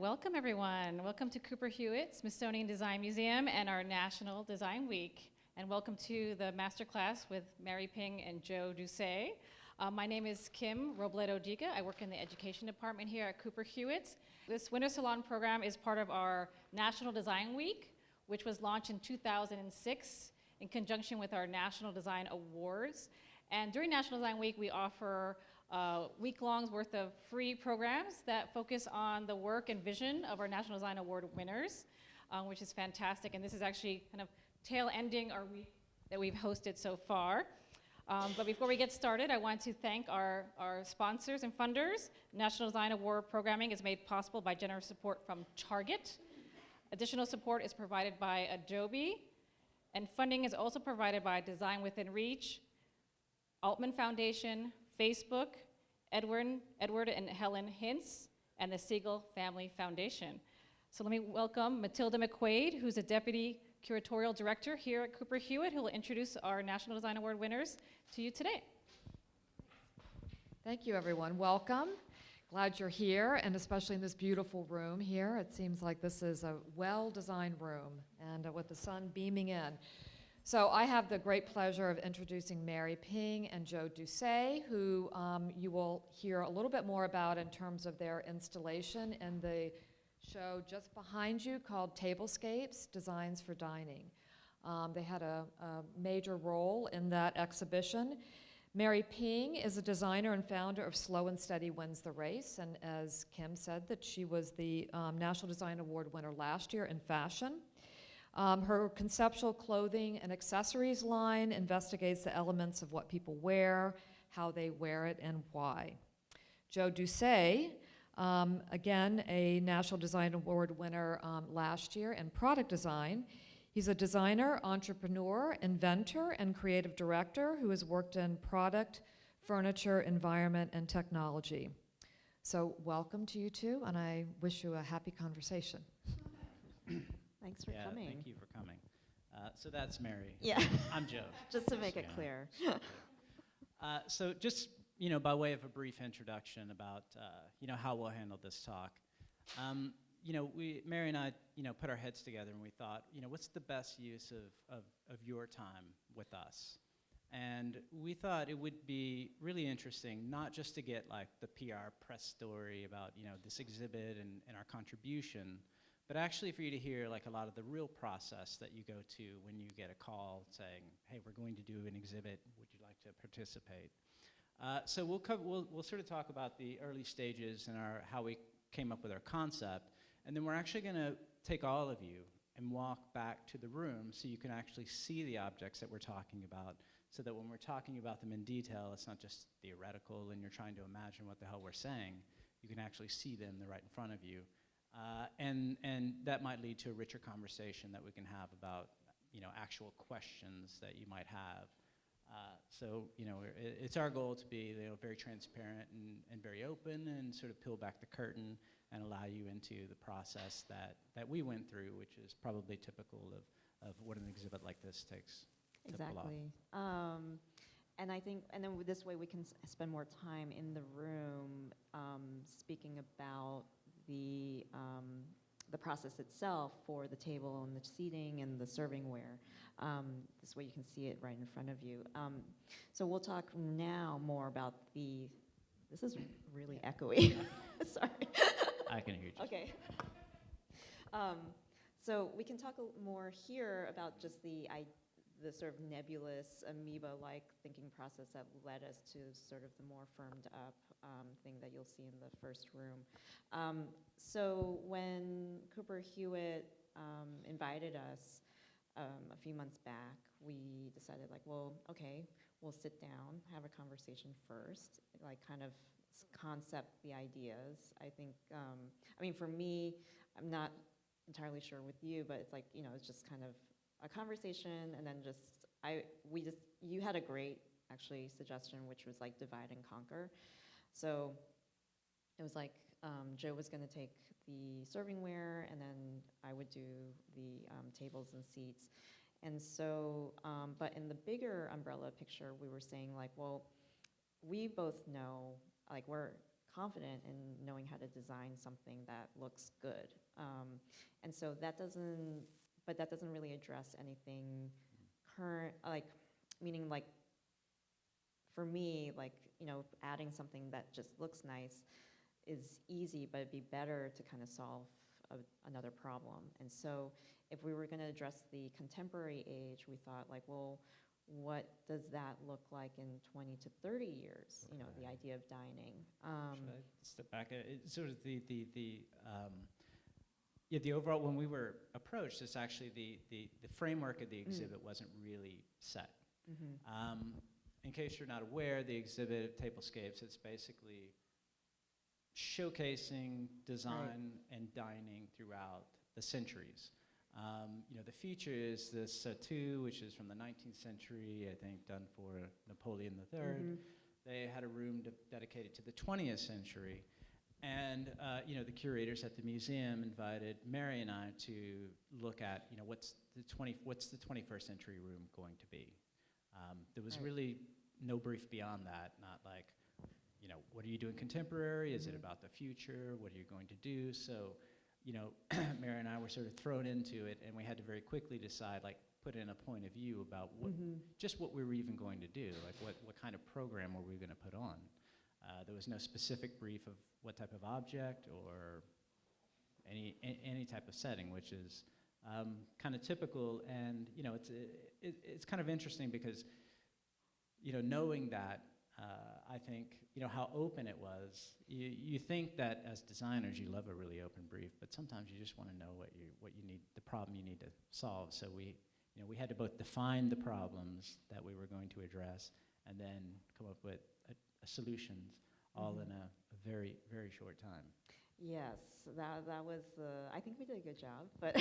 Welcome, everyone. Welcome to Cooper Hewitt Smithsonian Design Museum and our National Design Week. And welcome to the masterclass with Mary Ping and Joe Doucet. Uh, my name is Kim Robledo Diga. I work in the education department here at Cooper Hewitt. This Winter Salon program is part of our National Design Week, which was launched in 2006 in conjunction with our National Design Awards. And during National Design Week, we offer uh, week-longs worth of free programs that focus on the work and vision of our National Design Award winners, um, which is fantastic. And this is actually kind of tail ending our week that we've hosted so far. Um, but before we get started, I want to thank our, our sponsors and funders. National Design Award programming is made possible by generous support from Target. Additional support is provided by Adobe. And funding is also provided by Design Within Reach, Altman Foundation, Facebook, Edward, Edward and Helen Hintz, and the Siegel Family Foundation. So let me welcome Matilda McQuaid, who's a Deputy Curatorial Director here at Cooper Hewitt, who will introduce our National Design Award winners to you today. Thank you, everyone. Welcome. Glad you're here, and especially in this beautiful room here. It seems like this is a well-designed room, and uh, with the sun beaming in. So I have the great pleasure of introducing Mary Ping and Joe Doucet, who um, you will hear a little bit more about in terms of their installation in the show just behind you called Tablescapes, Designs for Dining. Um, they had a, a major role in that exhibition. Mary Ping is a designer and founder of Slow and Steady Wins the Race, and as Kim said, that she was the um, National Design Award winner last year in fashion. Um, her conceptual clothing and accessories line investigates the elements of what people wear, how they wear it, and why. Joe Doucet, um, again, a National Design Award winner um, last year in product design. He's a designer, entrepreneur, inventor, and creative director who has worked in product, furniture, environment, and technology. So welcome to you two, and I wish you a happy conversation. Thanks for yeah, coming. Thank you for coming. Uh, so that's Mary. Yeah. I'm Joe. Just to make it Yeah. clear. Uh, so just you know, by way of a brief introduction about uh, you know how we'll handle this talk. Um, you know, we Mary and I you know put our heads together and we thought you know what's the best use of of, of your time with us. And we thought it would be really interesting, not just to get like the PR press story about you know this exhibit and, and our contribution, but actually for you to hear like a lot of the real process that you go to when you get a call saying, hey, we're going to do an exhibit, would you like to participate? Uh, so we'll, cover, we'll, we'll sort of talk about the early stages and our, how we came up with our concept, and then we're actually going to take all of you and walk back to the room so you can actually see the objects that we're talking about so that when we're talking about them in detail, it's not just theoretical and you're trying to imagine what the hell we're saying. You can actually see them, they're right in front of you. Uh, and, and that might lead to a richer conversation that we can have about you know, actual questions that you might have. Uh, so, you know, it, it's our goal to be you know, very transparent and, and very open and sort of peel back the curtain and allow you into the process that, that we went through, which is probably typical of, of what an exhibit like this takes. Exactly. Um, and I think, and then this way we can spend more time in the room um, speaking about the, um, the process itself for the table and the seating and the servingware. Um, this way you can see it right in front of you. Um, so we'll talk now more about the, this is really echoey. Sorry. I can hear you. Okay. Um, so we can talk more here about just the, I, the sort of nebulous amoeba-like thinking process that led us to sort of the more firmed up um, thing that you'll see in the first room. Um, so when Cooper Hewitt um, invited us um, a few months back, we decided like, well, okay, we'll sit down, have a conversation first, like kind of concept the ideas. I think, um, I mean, for me, I'm not entirely sure with you, but it's like, you know, it's just kind of a conversation and then just, I, we just, you had a great, actually, suggestion, which was like divide and conquer. So it was like, um, Joe was gonna take the servingware and then I would do the um, tables and seats. And so, um, but in the bigger umbrella picture, we were saying like, well, we both know, like we're confident in knowing how to design something that looks good. Um, and so that doesn't, but that doesn't really address anything current, like, meaning like, for me, like, you know, adding something that just looks nice is easy, but it'd be better to kind of solve a, another problem. And so if we were going to address the contemporary age, we thought like, well, what does that look like in 20 to 30 years? You know, the idea of dining. Um, Should I step back? Uh, it- Sort of the, the, the, um, yeah, the overall, when we were approached, it's actually the, the, the framework of the exhibit wasn't really set. mhm. Um, in case you're not aware, the exhibit of Tablescapes, it's basically showcasing design and dining throughout the centuries. Um, you know, the feature is this surtout, which is from the 19th century, I think, done for Napoleon III. Mhm. They had a room de- dedicated to the 20th century. And, uh, you know, the curators at the museum invited Mary and I to look at, you know, what's the, 20, what's the 21st century room going to be? Um, there was Right. really no brief beyond that, not like, you know, what are you doing contemporary? Is it Mhm. about the future? What are you going to do? So, you know, Mary and I were sort of thrown into it, and we had to very quickly decide, like, put in a point of view about what, Mhm. just what we were even going to do, like what, what kind of program were we going to put on. Uh, there was no specific brief of what type of object or any, any type of setting, which is um, kind of typical. And, you know, it's, it, it's kind of interesting because, you know, knowing that, uh, I think, you know, how open it was, you, you think that as designers you love a really open brief, but sometimes you just want to know what you, what you need, the problem you need to solve. So we, you know, we had to both define the problems that we were going to address and then come up with a, a solutions all Mhm. in a, a very, very short time. Yes, that, that was, uh, I think we did a good job, but,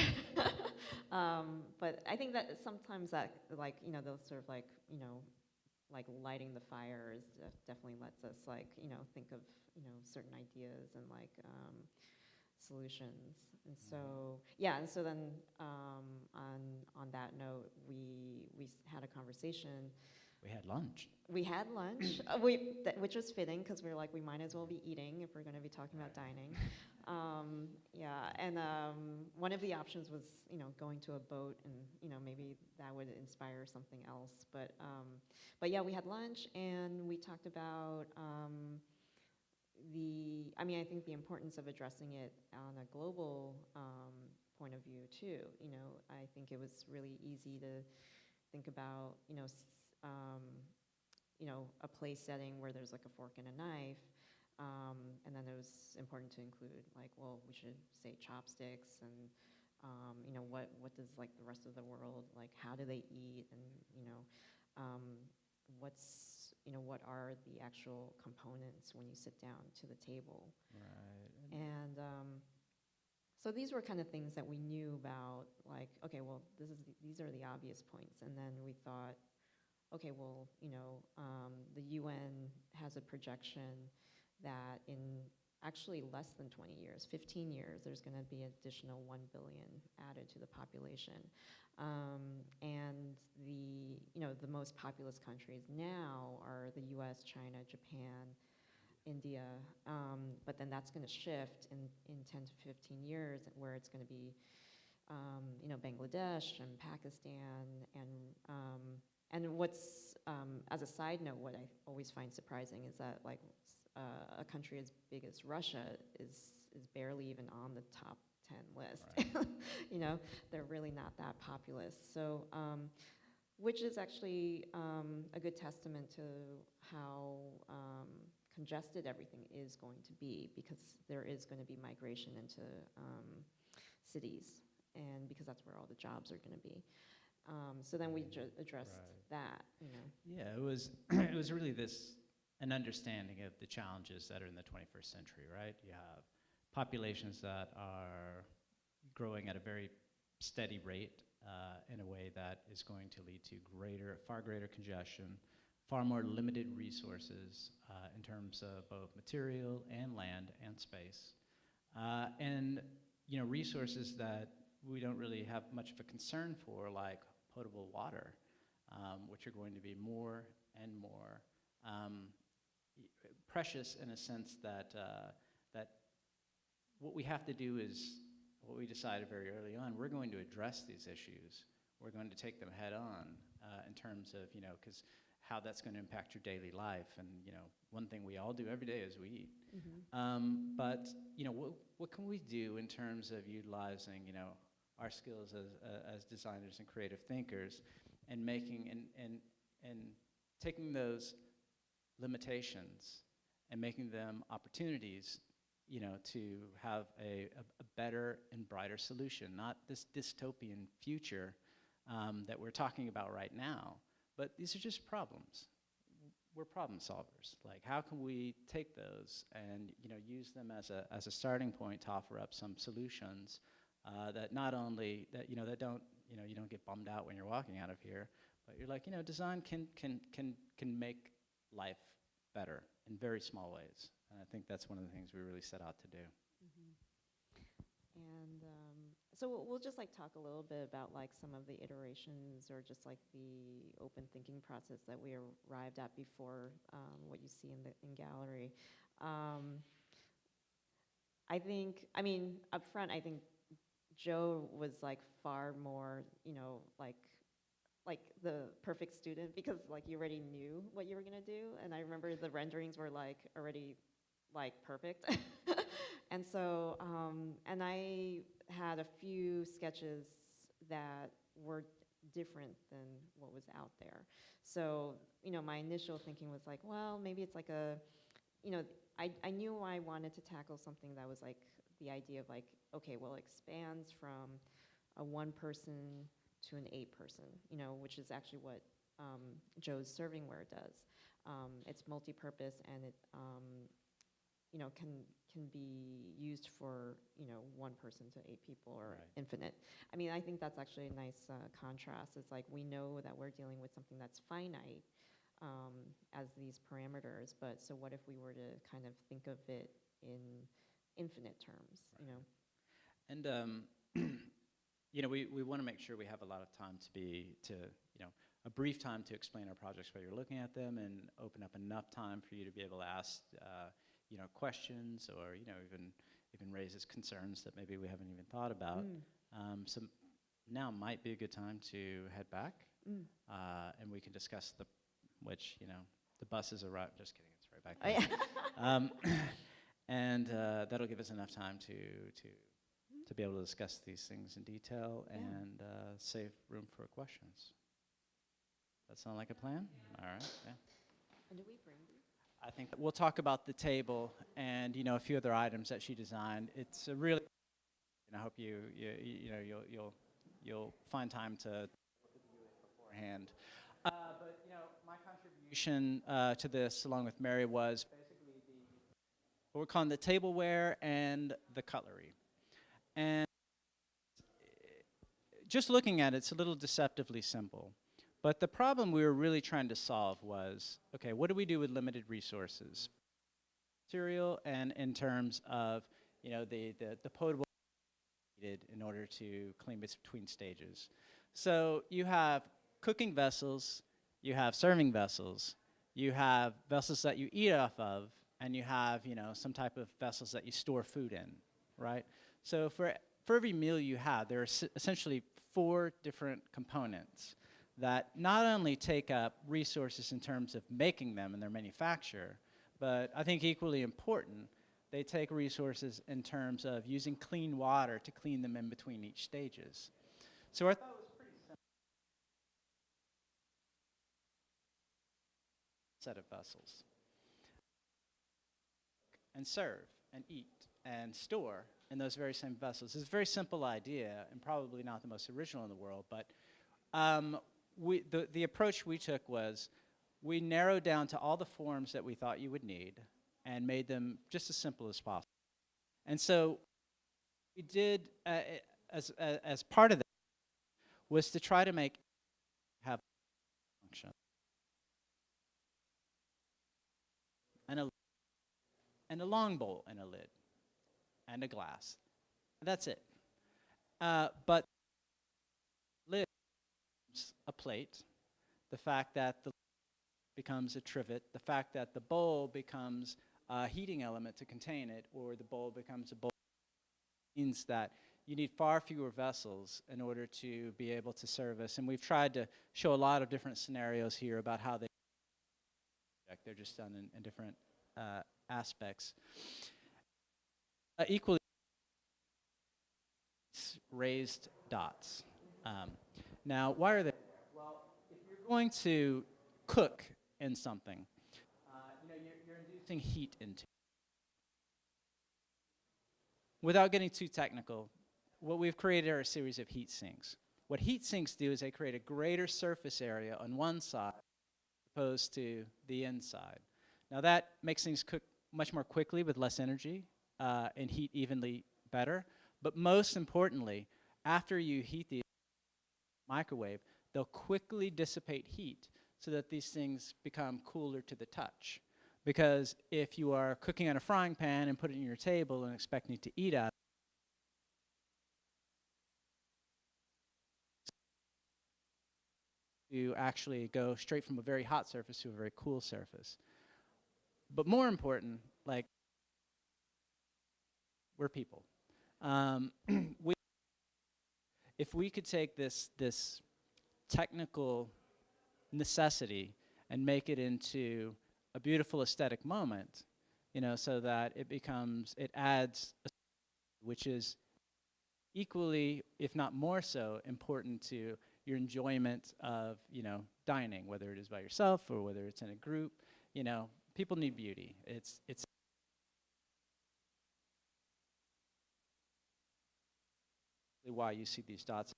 um, but I think that sometimes that, like, you know, those sort of like, you know, like lighting the fires def- definitely lets us like, you know, think of, you know, certain ideas and like, um, solutions. And so, yeah, and so then, um, on, on that note, we, we had a conversation We had lunch. we had lunch, uh, we, th- which was fitting because we were like, we might as well be eating if we're going to be talking about dining. Um, yeah, and um, one of the options was, you know, going to a boat, and you know, maybe that would inspire something else. But, um, but yeah, we had lunch, and we talked about um, the. I mean, I think the importance of addressing it on a global um, point of view too. You know, I think it was really easy to think about, you know, um, you know, a place setting where there's like a fork and a knife. Um, and then it was important to include like, well, we should say chopsticks and, um, you know, what, what does like the rest of the world, like how do they eat and, you know, um, what's, you know, what are the actual components when you sit down to the table. Right. And um, so these were kind of things that we knew about, like, okay, well, this is the, these are the obvious points. And then we thought, okay, well, you know, um, the UN has a projection that in actually less than 20 years, 15 years, there's going to be an additional 1 billion added to the population. Um, and the, you know, the most populous countries now are the US, China, Japan, India, um, but then that's going to shift in, in 10 to 15 years where it's going to be, um, you know, Bangladesh and Pakistan and, um, and what's, um, as a side note, what I always find surprising is that like uh, a country as big as Russia is, is barely even on the top 10 list. you know, they're really not that populous. So, um, which is actually um, a good testament to how um, congested everything is going to be because there is going to be migration into um, cities and because that's where all the jobs are going to be. Um, so then we ju- addressed Right. that, you know. Yeah, it was it was really this an understanding of the challenges that are in the 21st century, right? You have populations that are growing at a very steady rate uh, in a way that is going to lead to greater, far greater congestion, far more limited resources uh, in terms of both material and land and space, uh, and you know resources that we don't really have much of a concern for, like potable water um, which are going to be more and more um, precious in a sense that, uh, that what we have to do is what we decided very early on. We're going to address these issues. We're going to take them head on uh, in terms of, you know, because how that's going to impact your daily life. And, you know, one thing we all do every day is we eat. Um, but, you know, what, what can we do in terms of utilizing, you know, our skills as, uh, as designers and creative thinkers and making and, and, and taking those limitations and making them opportunities, you know, to have a, a, a better and brighter solution, not this dystopian future um, that we're talking about right now, but these are just problems. We're problem solvers. Like, how can we take those and, you know, use them as a, as a starting point to offer up some solutions uh, that not only, that, you know, that don't, you know, you don't get bummed out when you're walking out of here, but you're like, you know, design can, can, can, can make life better in very small ways. And I think that's one of the things we really set out to do. And um, so we'll, we'll just like talk a little bit about like some of the iterations or just like the open thinking process that we arrived at before um, what you see in the in gallery. Um, I think, I mean, up front, I think Joe was like far more, you know, like like the perfect student because like you already knew what you were gonna do, and I remember the renderings were like already like perfect. and so, um, and I had a few sketches that were different than what was out there. So, you know, my initial thinking was like, well, maybe it's like a, you know, I, I knew I wanted to tackle something that was like the idea of like, okay, well, it expands from a one person to an eight person, you know, which is actually what um, Joe's servingware does. Um, it's multi-purpose and it, um, you know, can can be used for you know one person to eight people or Right. infinite. I mean, I think that's actually a nice uh, contrast. It's like we know that we're dealing with something that's finite um, as these parameters, but so what if we were to kind of think of it in infinite terms? You know. And um, you know, we, we want to make sure we have a lot of time to be to you know a brief time to explain our projects while you're looking at them, and open up enough time for you to be able to ask uh, you know questions or you know even even raises concerns that maybe we haven't even thought about. Mm. Um, so now might be a good time to head back, Mm. uh, and we can discuss the which you know the bus buses arrive. Just kidding, it's right back Oh, yeah. um, and uh, that'll give us enough time to to to be able to discuss these things in detail Yeah. and uh, save room for questions. That sound like a plan? All right. Yeah. and do we bring? I think we'll talk about the table and you know a few other items that she designed. It's a really, and I hope you you you know you'll you'll you'll find time to look at the unit beforehand. Uh, but you know my contribution uh, to this, along with Mary, was we're calling the tableware and the cutlery, and just looking at it, it's a little deceptively simple. But the problem we were really trying to solve was, okay, what do we do with limited resources? Material and in terms of, you know, the, the, the potable needed in order to clean between stages. So you have cooking vessels, you have serving vessels, you have vessels that you eat off of, and you have, you know, some type of vessels that you store food in, right? So for, for every meal you have, there are essentially four different components that not only take up resources in terms of making them and their manufacture, but I think equally important, they take resources in terms of using clean water to clean them in between each stages. So I thought was pretty simple. Set of vessels. And serve and eat and store in those very same vessels. It's a very simple idea and probably not the most original in the world, but um, we, the, the approach we took was we narrowed down to all the forms that we thought you would need and made them just as simple as possible. And so we did, uh, uh, as, uh, as part of that, was to try to make have function. And a, and a long bowl and a lid and a glass. That's it. Uh, but lid a plate, the fact that the becomes a trivet, the fact that the bowl becomes a heating element to contain it, or the bowl becomes a bowl means that you need far fewer vessels in order to be able to service. And we've tried to show a lot of different scenarios here about how they they're just done in, in different uh, aspects. Uh, equally raised dots. Um, now, why are they? Well, if you're going to cook in something, uh, you know, you're, you're inducing heat into. it. Without getting too technical, what we've created are a series of heat sinks. What heat sinks do is they create a greater surface area on one side opposed to the inside. Now that makes things cook much more quickly with less energy uh, and heat evenly better. But most importantly, after you heat the microwave, they'll quickly dissipate heat so that these things become cooler to the touch. Because if you are cooking on a frying pan and put it on your table and expecting to eat out, you actually go straight from a very hot surface to a very cool surface. But more important, like, we're people. Um, we, if we could take this, this technical necessity and make it into a beautiful aesthetic moment, you know, so that it becomes, it adds, which is equally, if not more so, important to your enjoyment of, you know, dining, whether it is by yourself or whether it's in a group. You know, people need beauty. It's, it's why you see these dots.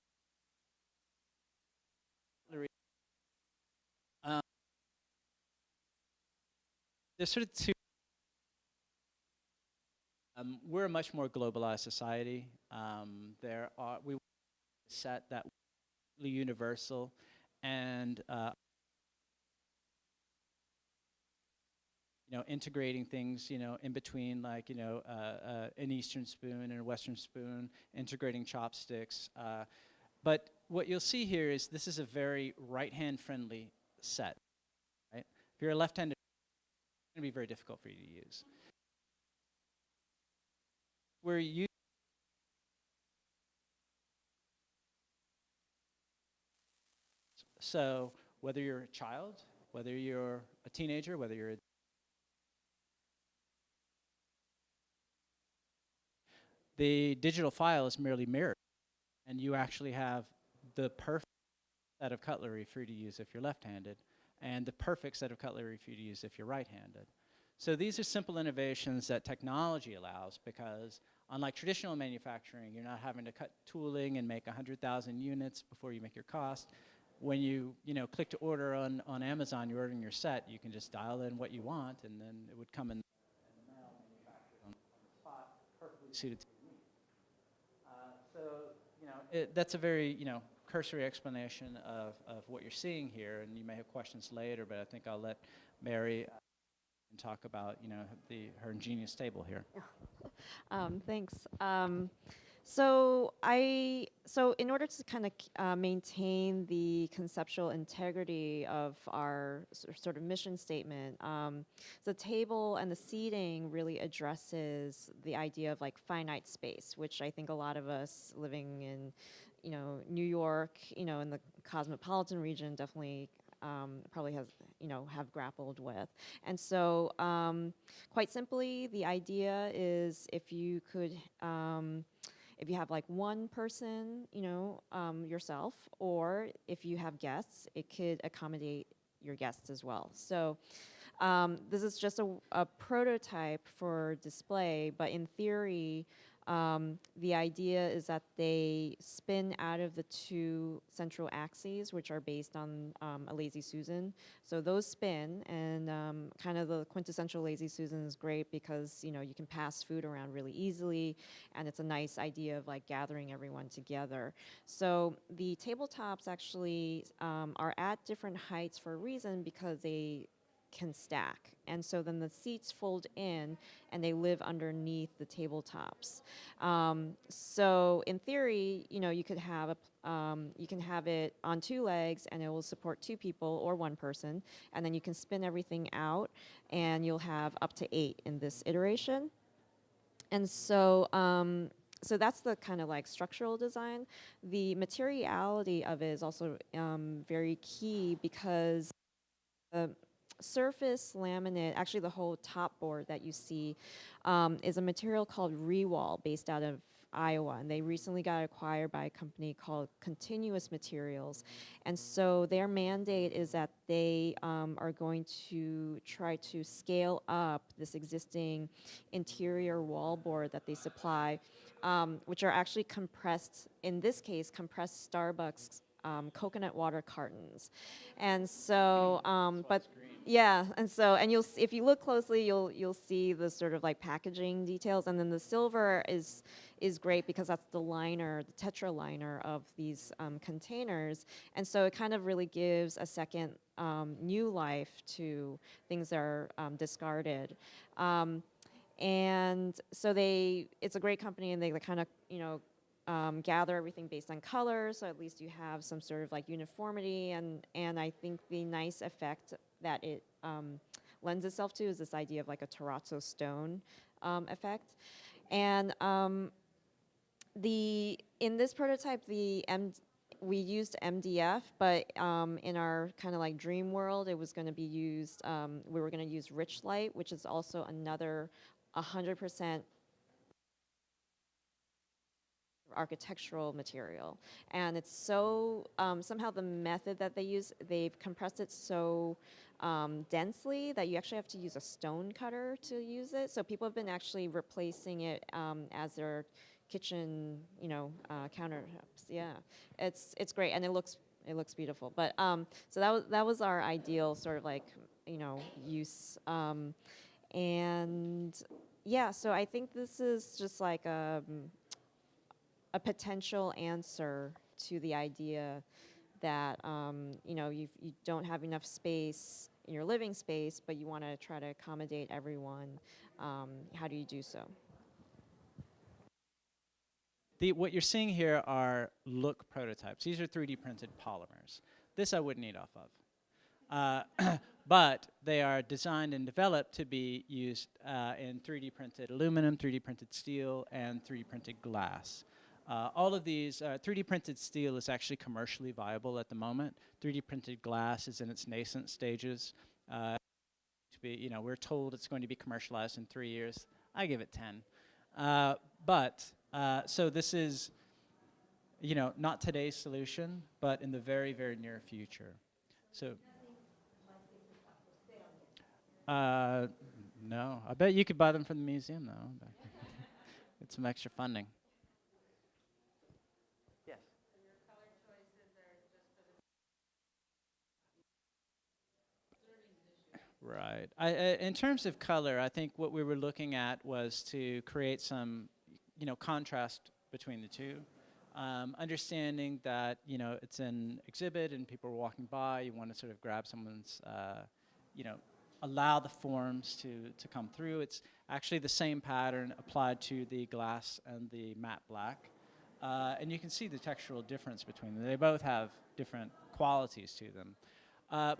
Um, there's sort of two. Um, we're a much more globalized society. Um, there are we set that universal and uh, you know integrating things you know in between like you know uh, uh, an eastern spoon and a western spoon integrating chopsticks uh, but what you'll see here is this is a very right hand friendly set right? If you're a left handed it's to be very difficult for you to use. We're using So whether you're a child, whether you're a teenager, whether you're a the digital file is merely mirrored, and you actually have the perfect set of cutlery for you to use if you're left-handed, and the perfect set of cutlery for you to use if you're right-handed. So these are simple innovations that technology allows because unlike traditional manufacturing, you're not having to cut tooling and make 100,000 units before you make your cost when you you know click to order on, on Amazon, you're ordering your set, you can just dial in what you want, and then it would come in suited to your needs. Uh, so you know it, that's a very you know cursory explanation of, of what you're seeing here, and you may have questions later, but I think I'll let Mary uh, talk about you know the her ingenious table here. Um, thanks. Um, so I so in order to kind of uh, maintain the conceptual integrity of our sort of mission statement, um, the table and the seating really addresses the idea of like finite space, which I think a lot of us living in, you know, New York, you know, in the cosmopolitan region definitely um, probably has you know have grappled with. And so um, quite simply the idea is if you could um, if you have like one person you know um, yourself or if you have guests it could accommodate your guests as well. So um, this is just a, a prototype for display but in theory um, the idea is that they spin out of the two central axes, which are based on um, a lazy Susan. So those spin, and um, kind of the quintessential lazy Susan is great because you know you can pass food around really easily, and it's a nice idea of like gathering everyone together. So the tabletops actually um, are at different heights for a reason because they can stack. And so then the seats fold in and they live underneath the tabletops. Um, so in theory, you know, you could have a um, you can have it on two legs and it will support two people or one person, and then you can spin everything out, and you'll have up to eight in this iteration. And so, um, so that's the kind of like structural design. The materiality of it is also um, very key because the surface laminate, actually the whole top board that you see, um, is a material called Rewall based out of Iowa, and they recently got acquired by a company called Continuus Materials. And so their mandate is that they um, are going to try to scale up this existing interior wall board that they supply, um, which are actually compressed, in this case, compressed Starbucks um, coconut water cartons. And so, um, but yeah, and so and you'll if you look closely, you'll you'll see the sort of like packaging details, and then the silver is is great because that's the liner, the tetra liner of these um, containers, and so it kind of really gives a second um, new life to things that are um, discarded. Um, and so they, it's a great company, and they kind of, you know, um, gather everything based on color, so at least you have some sort of like uniformity, and and I think the nice effect that it um, lends itself to is this idea of like a terrazzo stone um, effect, and um, the in this prototype the M we used MDF, but um, in our kind of like dream world, it was going to be used. Um, we were going to use Richlite, which is also another 100% architectural material. And it's so, um, somehow the method that they use, they've compressed it so um, densely that you actually have to use a stone cutter to use it. So people have been actually replacing it um, as their kitchen, you know, uh, countertops. Yeah, it's it's great, and it looks it looks beautiful. But um, so that was that was our ideal sort of like you know use. Um, and yeah, so I think this is just like a a potential answer to the idea that um, you know you you don't have enough space your living space, but you want to try to accommodate everyone. Um, how do you do so? The, what you're seeing here are look prototypes. These are 3D printed polymers. This I wouldn't eat off of. Uh, but they are designed and developed to be used uh, in 3D printed aluminum, 3D printed steel, and 3D printed glass. Uh, all of these, uh, 3D printed steel is actually commercially viable at the moment. 3D printed glass is in its nascent stages. Uh, to be, you know, we're told it's going to be commercialized in three years. I give it 10. Uh, but, uh, so this is, you know, not today's solution, but in the very, very near future. So, uh, no, I bet you could buy them from the museum though. Get some extra funding. Right. I, in terms of color, I think what we were looking at was to create some, you know, contrast between the two. Um, understanding that you know it's an exhibit and people are walking by, you want to sort of grab someone's, uh, you know, allow the forms to to come through. It's actually the same pattern applied to the glass and the matte black, uh, and you can see the textural difference between them. They both have different qualities to them. Uh,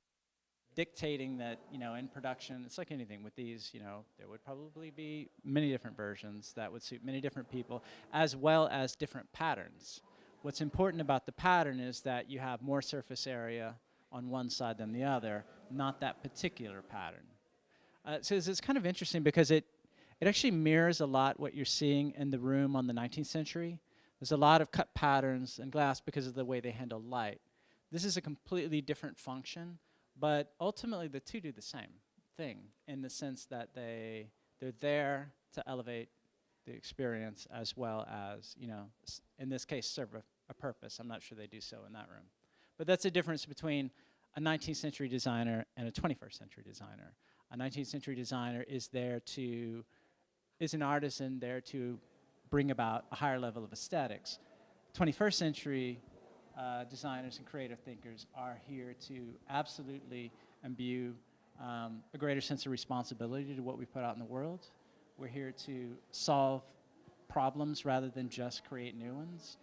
dictating that you know in production it's like anything with these you know there would probably be many different versions that would suit many different people as well as different patterns. What's important about the pattern is that you have more surface area on one side than the other not that particular pattern. Uh, so it's, it's kind of interesting because it it actually mirrors a lot what you're seeing in the room on the 19th century. There's a lot of cut patterns in glass because of the way they handle light. This is a completely different function but ultimately, the two do the same thing in the sense that they they're there to elevate the experience as well as you know, in this case, serve a, a purpose. I'm not sure they do so in that room, but that's the difference between a 19th century designer and a 21st century designer. A 19th century designer is there to is an artisan there to bring about a higher level of aesthetics. 21st century uh, designers and creative thinkers are here to absolutely imbue um, a greater sense of responsibility to what we put out in the world. We're here to solve problems rather than just create new ones.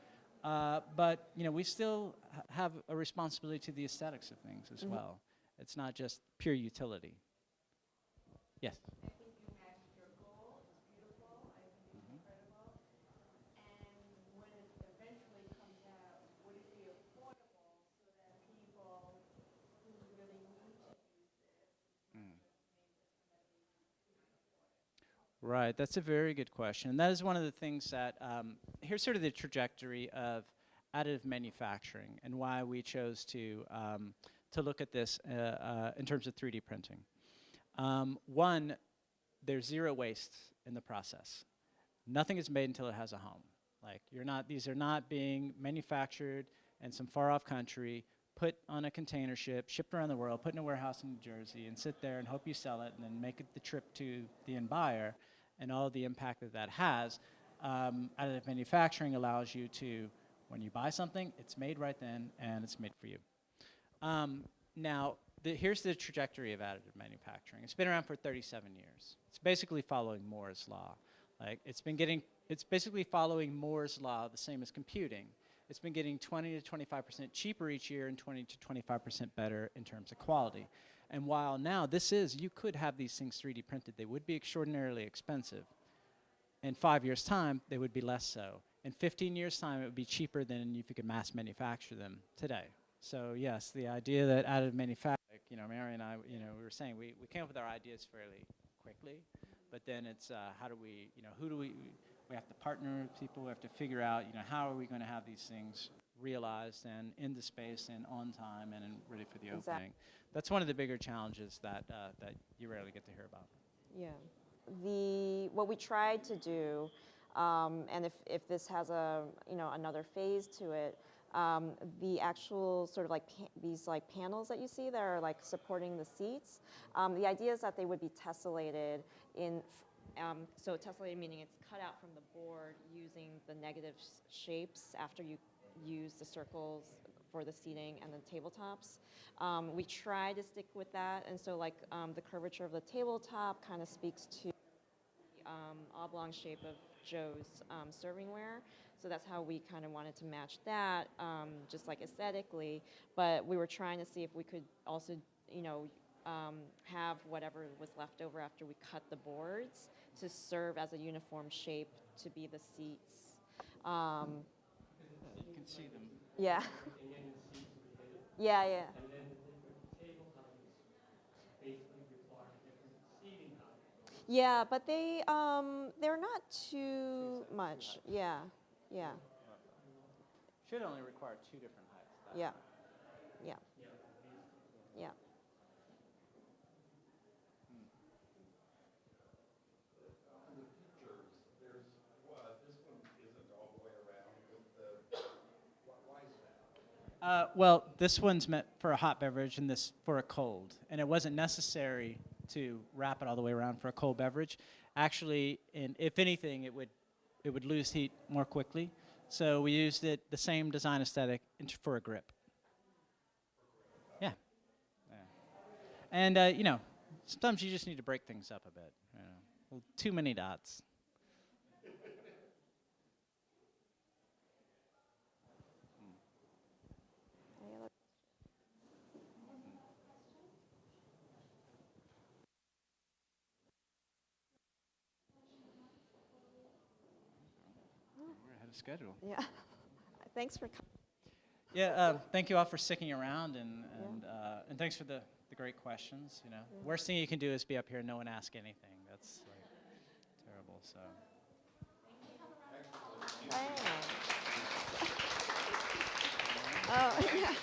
Uh, but you know, we still ha- have a responsibility to the aesthetics of things as Mhm. well. It's not just pure utility. Yes. Right, that's a very good question. And that is one of the things that, um, here's sort of the trajectory of additive manufacturing and why we chose to, um, to look at this uh, uh, in terms of 3D printing. Um, one, there's zero waste in the process. Nothing is made until it has a home. Like you're not, these are not being manufactured in some far off country, put on a container ship, shipped around the world, put in a warehouse in New Jersey, and sit there and hope you sell it, and then make it the trip to the end buyer, and all the impact that that has. Um, additive manufacturing allows you to, when you buy something, it's made right then, and it's made for you. Um, now, the, here's the trajectory of additive manufacturing. It's been around for 37 years. It's basically following Moore's law. Like it's been getting, it's basically following Moore's law, the same as computing. It's been getting 20 to 25% cheaper each year and 20 to 25% better in terms of quality. And while now this is, you could have these things 3D printed, they would be extraordinarily expensive. In five years' time, they would be less so. In 15 years' time, it would be cheaper than if you could mass manufacture them today. So yes, the idea that additive manufacturing, you know, Mary and I, you know, we were saying we, we came up with our ideas fairly quickly, but then it's uh, how do we, you know, who do we, we have to partner with people, we have to figure out, you know, how are we going to have these things realized and into space and on time and, ready for the Exact- opening. That's one of the bigger challenges that, uh, that you rarely get to hear about. Yeah. The, what we tried to do, um, and if, if this has a, you know, another phase to it, um, the actual sort of like these like panels that you see that are like supporting the seats, um, the idea is that they would be tessellated in, um, so tessellated meaning it's cut out from the board using the negative shapes after you use the circles for the seating and the tabletops. Um, we try to stick with that, and so like um, the curvature of the tabletop kind of speaks to the um, oblong shape of Joe's um, servingware. So that's how we kind of wanted to match that, um, just like aesthetically. But we were trying to see if we could also, you know, um, have whatever was left over after we cut the boards to serve as a uniform shape to be the seats. Um, You can see them. yeah. yeah, yeah. Yeah, but they um, they're not too much. Yeah, yeah, Should only require two different heights. Yeah, yeah, yeah. Uh, well, this one's meant for a hot beverage and this for a cold. And it wasn't necessary to wrap it all the way around for a cold beverage. Actually, and if anything, it would, it would lose heat more quickly. So we used it, the same design aesthetic for a grip. Yeah. yeah. And, uh, you know, sometimes you just need to break things up a bit. You know. Well, too many dots. Any other- We're ahead of schedule. Yeah. Thanks for coming. Yeah, uh, thank you all for sticking around, and and, uh, and thanks for the, the great questions. You know, worst thing you can do is be up here and no one ask anything. That's like terrible. So. Oh, yeah.